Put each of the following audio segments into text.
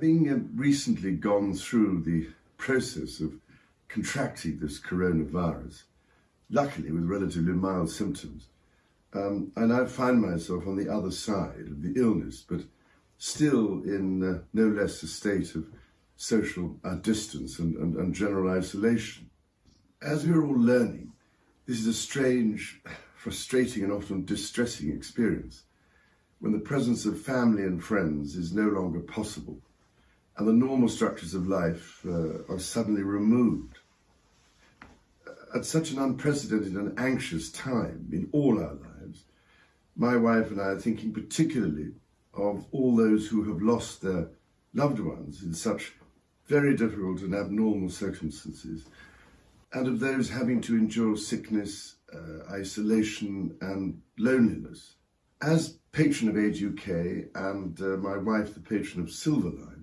Having uh, recently gone through the process of contracting this coronavirus, luckily with relatively mild symptoms, um, I now find myself on the other side of the illness, but still in uh, no less a state of social uh, distance and, and, and general isolation. As we're all learning, this is a strange, frustrating and often distressing experience when the presence of family and friends is no longer possible and the normal structures of life uh, are suddenly removed. At such an unprecedented and anxious time in all our lives, my wife and I are thinking particularly of all those who have lost their loved ones in such very difficult and abnormal circumstances, and of those having to endure sickness, uh, isolation and loneliness. As patron of Age UK and uh, my wife the patron of Silverline,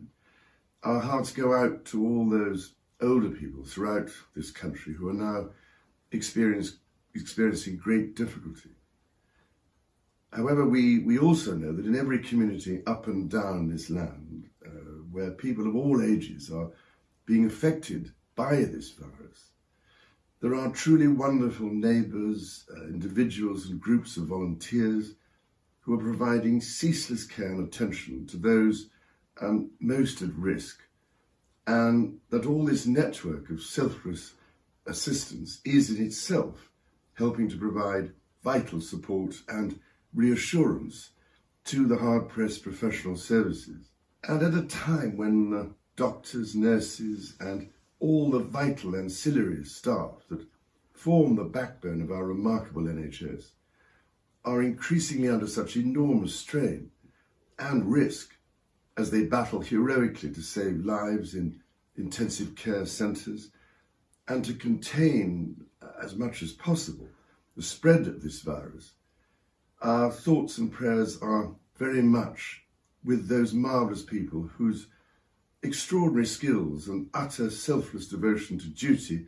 our hearts go out to all those older people throughout this country who are now experiencing great difficulty. However, we, we also know that in every community up and down this land, uh, where people of all ages are being affected by this virus, there are truly wonderful neighbours, uh, individuals and groups of volunteers who are providing ceaseless care and attention to those um, most at risk, and that all this network of selfless assistance is in itself helping to provide vital support and reassurance to the hard-pressed professional services. And at a time when uh, doctors, nurses and all the vital ancillary staff that form the backbone of our remarkable NHS are increasingly under such enormous strain and risk as they battle heroically to save lives in intensive care centres and to contain uh, as much as possible the spread of this virus, our thoughts and prayers are very much with those marvellous people whose extraordinary skills and utter selfless devotion to duty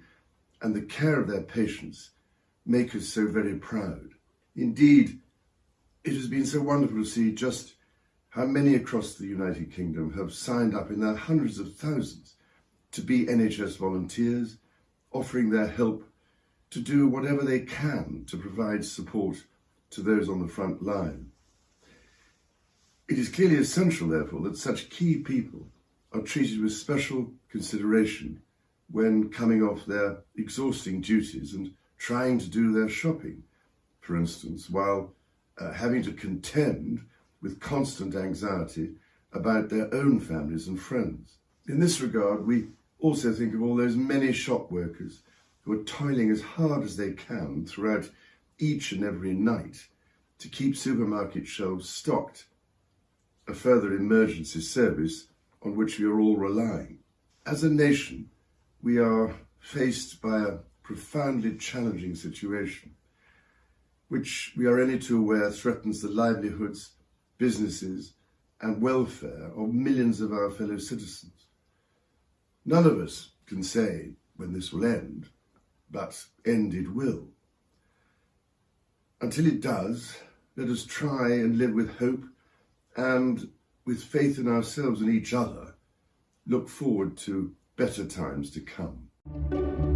and the care of their patients make us so very proud. Indeed, it has been so wonderful to see just how many across the United Kingdom have signed up in their hundreds of thousands to be NHS volunteers, offering their help to do whatever they can to provide support to those on the front line. It is clearly essential, therefore, that such key people are treated with special consideration when coming off their exhausting duties and trying to do their shopping, for instance, while uh, having to contend with constant anxiety about their own families and friends. In this regard, we also think of all those many shop workers who are toiling as hard as they can throughout each and every night to keep supermarket shelves stocked, a further emergency service on which we are all relying. As a nation, we are faced by a profoundly challenging situation, which we are only too aware threatens the livelihoods businesses and welfare of millions of our fellow citizens. None of us can say when this will end, but end it will. Until it does, let us try and live with hope and with faith in ourselves and each other, look forward to better times to come.